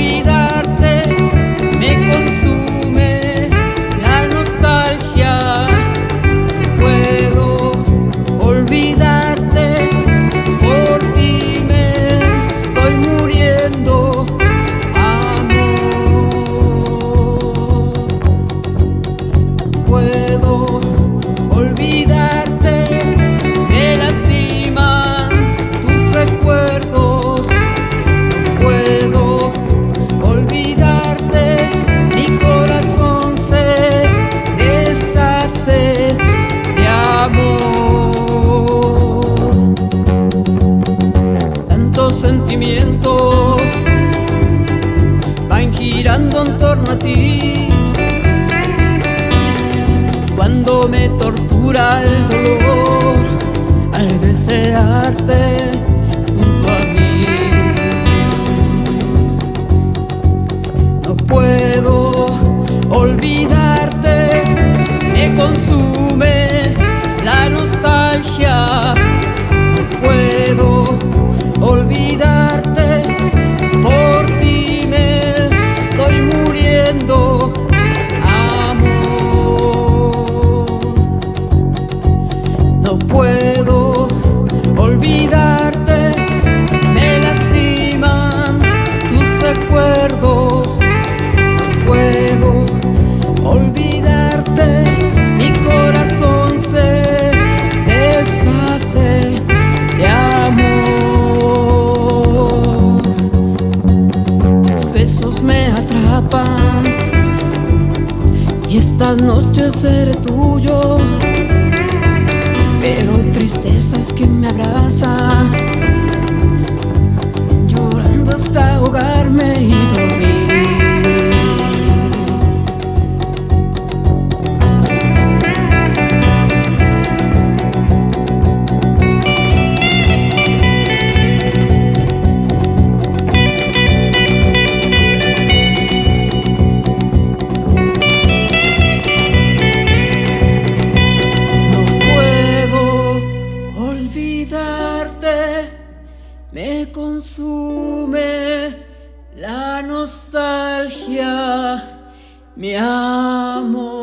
be girando en torno a ti. Cuando me tortura el dolor al desearte junto a mí. No puedo olvidarte, me consume olvidarte, mi corazón se deshace de amor. Tus besos me atrapan y esta noche seré tuyo. Pero tristeza es que me abraza, me consume la nostalgia, mi amor.